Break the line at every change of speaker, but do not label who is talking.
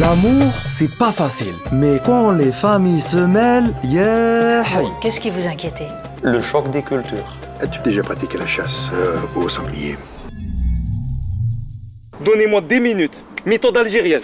L'amour, c'est pas facile. Mais quand les familles se mêlent, yeah
Qu'est-ce qui vous inquiétait?
Le choc des cultures.
As-tu déjà pratiqué la chasse euh, au sanglier?
Donnez-moi 10 minutes. Méthode algérienne.